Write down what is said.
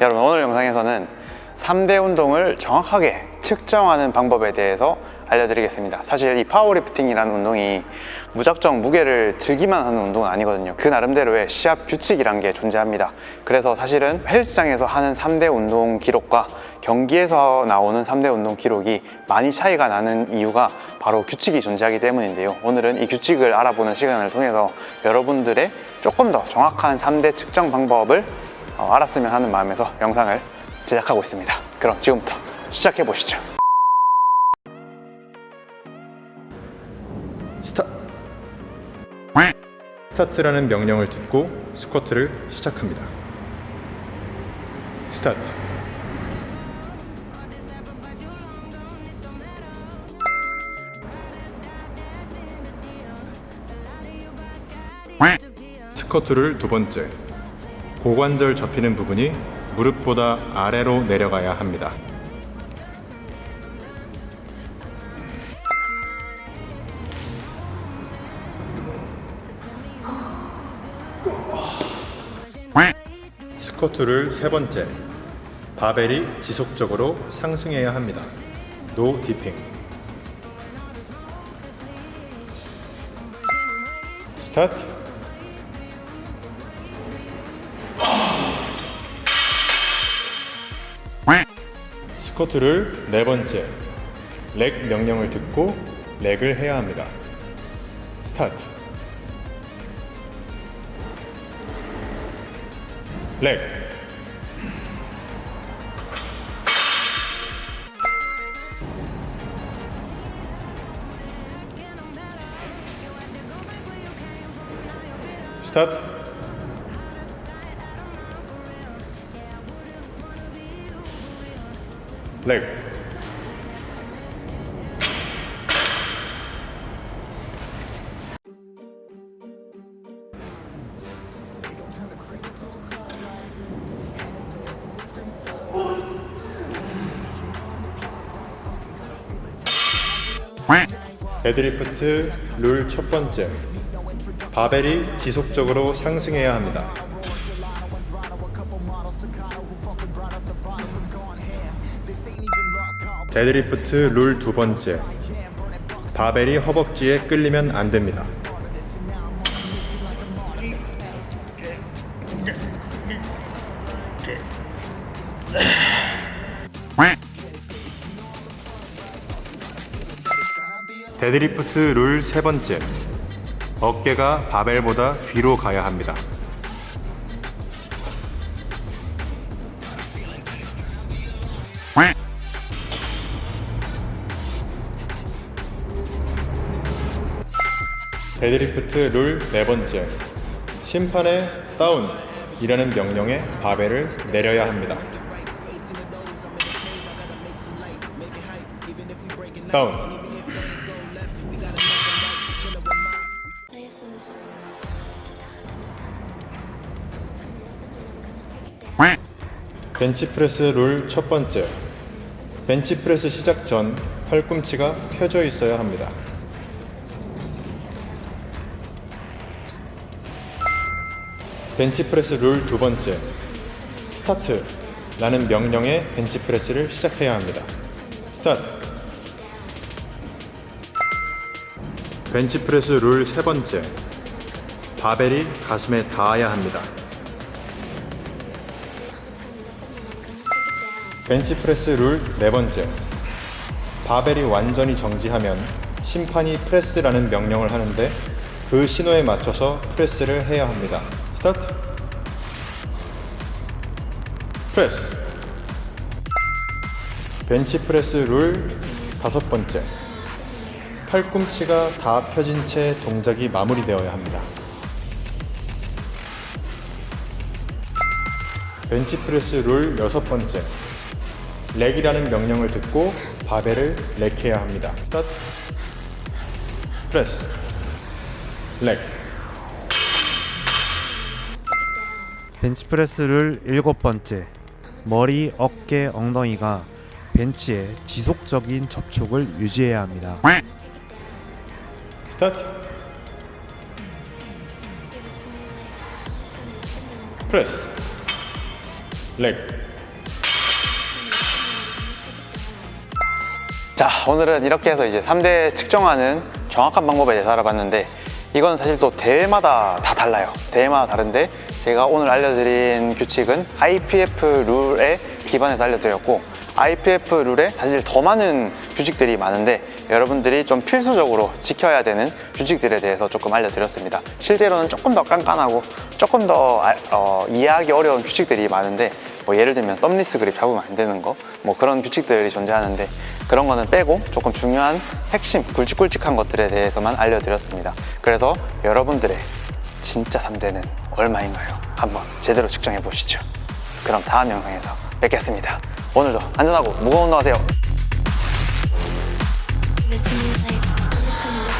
여러분 오늘 영상에서는 3대 운동을 정확하게 측정하는 방법에 대해서 알려드리겠습니다. 사실 이 파워리프팅이라는 운동이 무작정 무게를 들기만 하는 운동은 아니거든요. 그 나름대로의 시합 규칙이란 게 존재합니다. 그래서 사실은 헬스장에서 하는 3대 운동 기록과 경기에서 나오는 3대 운동 기록이 많이 차이가 나는 이유가 바로 규칙이 존재하기 때문인데요. 오늘은 이 규칙을 알아보는 시간을 통해서 여러분들의 조금 더 정확한 3대 측정 방법을 어, 알았으면 하는 마음에서 영상을 제작하고 있습니다. 그럼 지금부터 시작해 보시죠. 스타 스타트라는 명령을 듣고 스쿼트를 시작합니다. 스타트. 스쿼트 룰 두 번째 고관절 접히는 부분이 무릎보다 아래로 내려가야 합니다. 스쿼트 룰 세 번째 바벨이 지속적으로 상승해야 합니다. No dipping 스타트 스쿼트를 네 번째. 렉 명령을 듣고 렉을 해야 합니다. 스타트. 렉. 스타트 렉 데드리프트 룰 첫 번째 바벨이 지속적으로 상승해야 합니다. 데드리프트 룰 두 번째 바벨이 허벅지에 끌리면 안 됩니다. 데드리프트 룰 세 번째 어깨가 바벨보다 뒤로 가야 합니다. 데드리프트 룰 네 번째. 심판의 다운이라는 명령에 바벨을 내려야 합니다. 다운. 벤치프레스 룰 첫 번째 벤치프레스 시작 전 팔꿈치가 펴져 있어야 합니다. 벤치프레스 룰 두 번째 스타트 라는 명령에 벤치프레스를 시작해야 합니다. 스타트 벤치프레스 룰 세 번째 바벨이 가슴에 닿아야 합니다. 벤치프레스 룰 네 번째. 바벨이 완전히 정지하면 심판이 프레스라는 명령을 하는데 그 신호에 맞춰서 프레스를 해야 합니다. 스타트. 프레스. 벤치프레스 룰 다섯 번째. 팔꿈치가 다 펴진 채 동작이 마무리되어야 합니다. 벤치프레스 룰 여섯 번째 rack이라는 명령을 듣고 바벨을 rack해야 합니다. 스타트 프레스 rack 벤치프레스 룰 일곱 번째 머리, 어깨, 엉덩이가 벤치에 지속적인 접촉을 유지해야 합니다. 스타트 프레스 rack 자 오늘은 이렇게 해서 이제 3대 측정하는 정확한 방법에 대해서 알아봤는데 이건 사실 또 대회마다 다 달라요. 대회마다 다른데 제가 오늘 알려드린 규칙은 IPF 룰에 기반해서 알려드렸고 IPF 룰에 사실 더 많은 규칙들이 많은데 여러분들이 좀 필수적으로 지켜야 되는 규칙들에 대해서 조금 알려드렸습니다. 실제로는 조금 더 깐깐하고 조금 더 알- 어, 이해하기 어려운 규칙들이 많은데 뭐 예를 들면 덤리스 그립 잡으면 안 되는 거 뭐 그런 규칙들이 존재하는데 그런 거는 빼고 조금 중요한 핵심 굵직굵직한 것들에 대해서만 알려드렸습니다. 그래서 여러분들의 진짜 3대는 얼마인가요? 한번 제대로 측정해 보시죠. 그럼 다음 영상에서 뵙겠습니다. 오늘도 안전하고 무거운 운동하세요